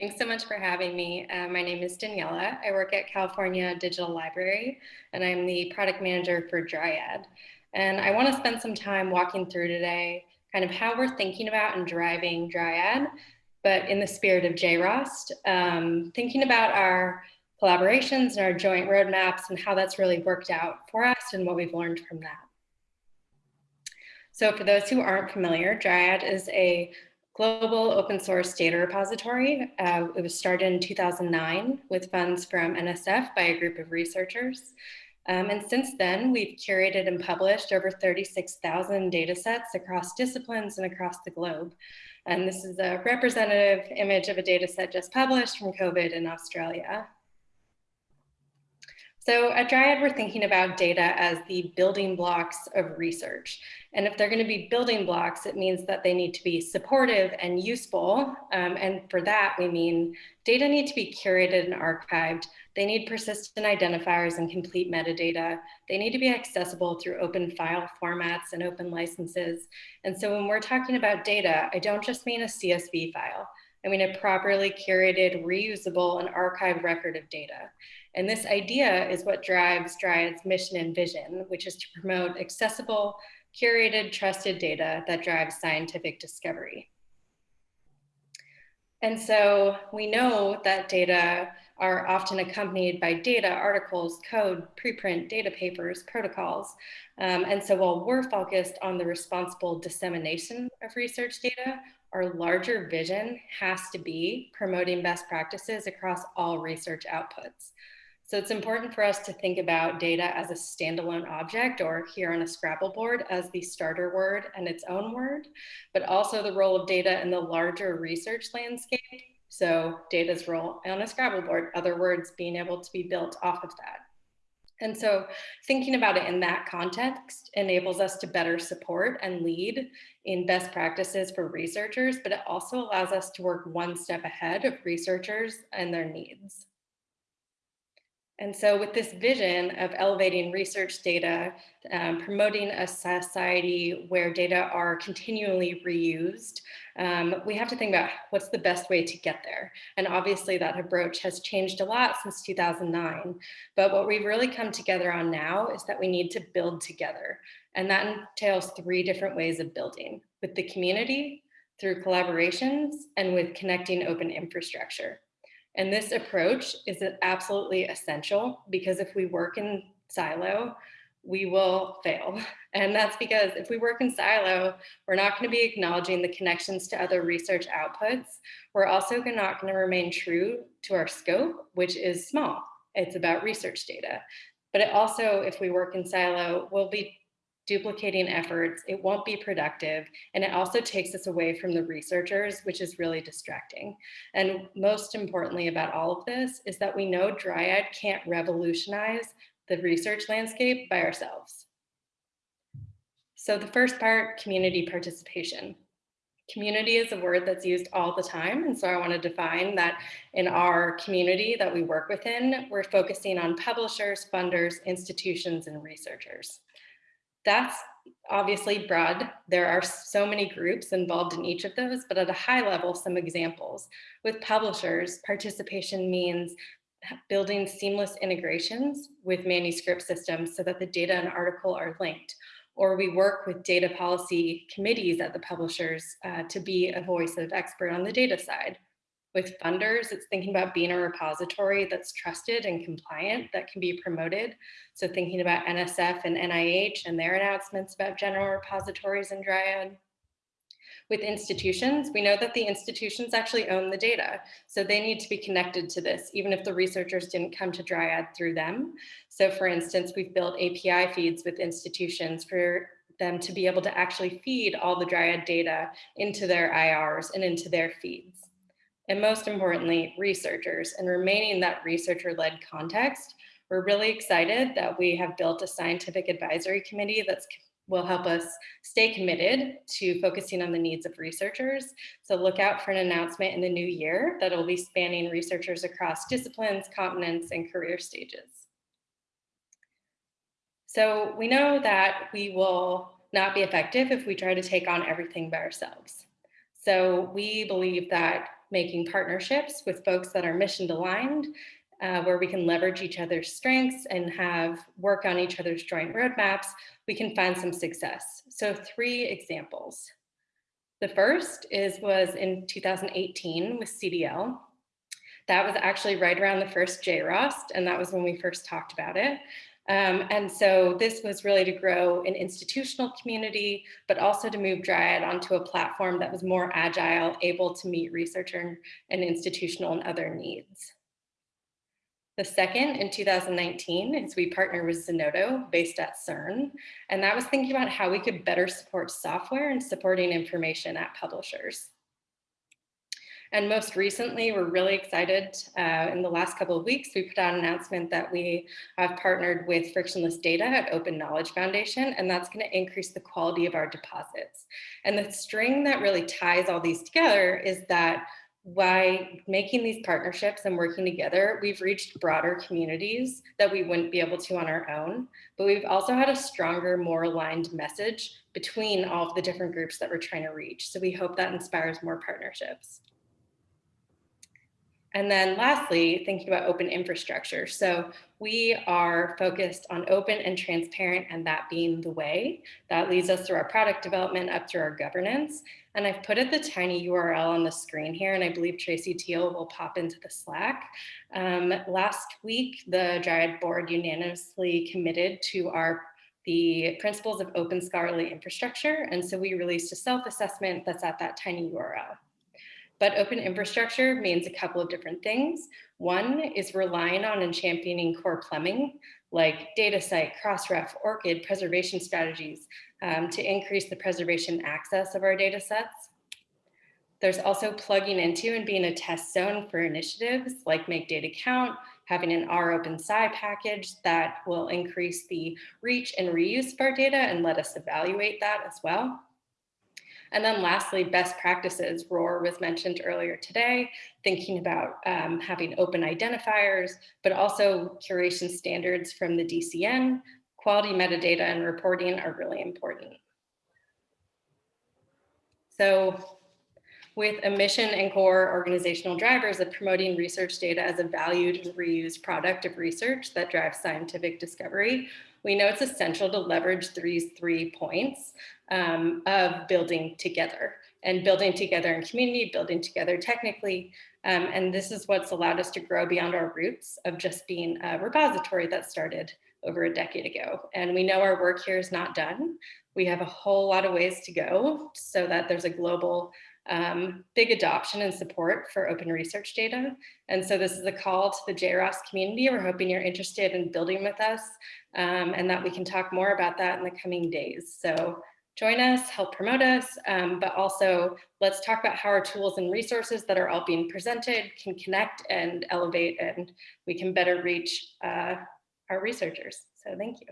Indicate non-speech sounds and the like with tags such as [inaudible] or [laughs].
Thanks so much for having me. Uh, my name is Daniela. I work at California Digital Library, and I'm the product manager for Dryad. And I want to spend some time walking through today kind of how we're thinking about and driving Dryad, but in the spirit of JROST, um, thinking about our collaborations and our joint roadmaps and how that's really worked out for us and what we've learned from that. So for those who aren't familiar, Dryad is a global open source data repository. Uh, it was started in 2009 with funds from NSF by a group of researchers. Um, and since then, we've curated and published over 36,000 data sets across disciplines and across the globe. And this is a representative image of a data set just published from COVID in Australia. So at Dryad, we're thinking about data as the building blocks of research. And if they're going to be building blocks, it means that they need to be supportive and useful. Um, and for that, we mean data need to be curated and archived. They need persistent identifiers and complete metadata. They need to be accessible through open file formats and open licenses. And so when we're talking about data, I don't just mean a CSV file. I mean a properly curated, reusable, and archived record of data. And this idea is what drives Dryad's mission and vision, which is to promote accessible, curated, trusted data that drives scientific discovery. And so we know that data are often accompanied by data, articles, code, preprint, data papers, protocols. Um, and so while we're focused on the responsible dissemination of research data, our larger vision has to be promoting best practices across all research outputs. So it's important for us to think about data as a standalone object or here on a Scrabble board as the starter word and its own word, but also the role of data in the larger research landscape. So data's role on a Scrabble board, other words being able to be built off of that. And so thinking about it in that context enables us to better support and lead in best practices for researchers, but it also allows us to work one step ahead of researchers and their needs. And so with this vision of elevating research data, um, promoting a society where data are continually reused, um, we have to think about what's the best way to get there. And obviously that approach has changed a lot since 2009. But what we've really come together on now is that we need to build together. And that entails three different ways of building, with the community, through collaborations, and with connecting open infrastructure. And this approach is absolutely essential because if we work in silo, we will fail. [laughs] And that's because if we work in silo, we're not going to be acknowledging the connections to other research outputs. We're also not going to remain true to our scope, which is small. It's about research data. But it also, if we work in silo, we'll be duplicating efforts, it won't be productive, and it also takes us away from the researchers, which is really distracting. And most importantly about all of this is that we know Dryad can't revolutionize the research landscape by ourselves. So the first part, community participation. Community is a word that's used all the time. And so I want to define that in our community that we work within, we're focusing on publishers, funders, institutions, and researchers. That's obviously broad. There are so many groups involved in each of those, but at a high level, some examples. With publishers, participation means building seamless integrations with manuscript systems so that the data and article are linked. Or we work with data policy committees at the publishers uh, to be a voice of expert on the data side. With funders, it's thinking about being a repository that's trusted and compliant that can be promoted. So thinking about NSF and NIH and their announcements about general repositories and Dryad. With institutions, we know that the institutions actually own the data. So they need to be connected to this, even if the researchers didn't come to Dryad through them. So for instance, we've built API feeds with institutions for them to be able to actually feed all the Dryad data into their IRs and into their feeds and most importantly, researchers and remaining that researcher-led context. We're really excited that we have built a scientific advisory committee that will help us stay committed to focusing on the needs of researchers. So look out for an announcement in the new year that'll be spanning researchers across disciplines, continents, and career stages. So we know that we will not be effective if we try to take on everything by ourselves. So we believe that making partnerships with folks that are mission aligned, uh, where we can leverage each other's strengths and have work on each other's joint roadmaps, we can find some success. So three examples. The first is was in 2018 with CDL. That was actually right around the first JROST, and that was when we first talked about it. Um, and so this was really to grow an institutional community, but also to move Dryad onto a platform that was more agile, able to meet researcher and institutional and other needs. The second in 2019 is we partnered with Zenodo based at CERN. And that was thinking about how we could better support software and supporting information at publishers. And most recently, we're really excited. Uh, in the last couple of weeks, we put out an announcement that we have partnered with Frictionless Data at Open Knowledge Foundation, and that's going to increase the quality of our deposits. And the string that really ties all these together is that by making these partnerships and working together, we've reached broader communities that we wouldn't be able to on our own. But we've also had a stronger, more aligned message between all of the different groups that we're trying to reach. So we hope that inspires more partnerships. And then lastly, thinking about open infrastructure. So we are focused on open and transparent and that being the way. That leads us through our product development up through our governance. And I've put it the tiny URL on the screen here, and I believe Tracy Teal will pop into the Slack. Um, last week, the Dryad board unanimously committed to our the principles of open scholarly infrastructure. And so we released a self-assessment that's at that tiny URL. But open infrastructure means a couple of different things. One is relying on and championing core plumbing, like data DataCite, Crossref, ORCID, preservation strategies um, to increase the preservation access of our data sets. There's also plugging into and being a test zone for initiatives like Make Data Count, having an rOpenSci package that will increase the reach and reuse of our data and let us evaluate that as well. And then lastly, best practices. ROR was mentioned earlier today, thinking about um, having open identifiers, but also curation standards from the DCN, quality metadata and reporting are really important. So with a mission and core organizational drivers of promoting research data as a valued and reused product of research that drives scientific discovery, we know it's essential to leverage these three points um, of building together and building together in community, building together technically. Um, and this is what's allowed us to grow beyond our roots of just being a repository that started over a decade ago. And we know our work here is not done. We have a whole lot of ways to go so that there's a global um, big adoption and support for open research data. And so this is a call to the JROS community. We're hoping you're interested in building with us um, and that we can talk more about that in the coming days. So join us, help promote us, um, but also let's talk about how our tools and resources that are all being presented can connect and elevate and we can better reach uh, our researchers. So thank you.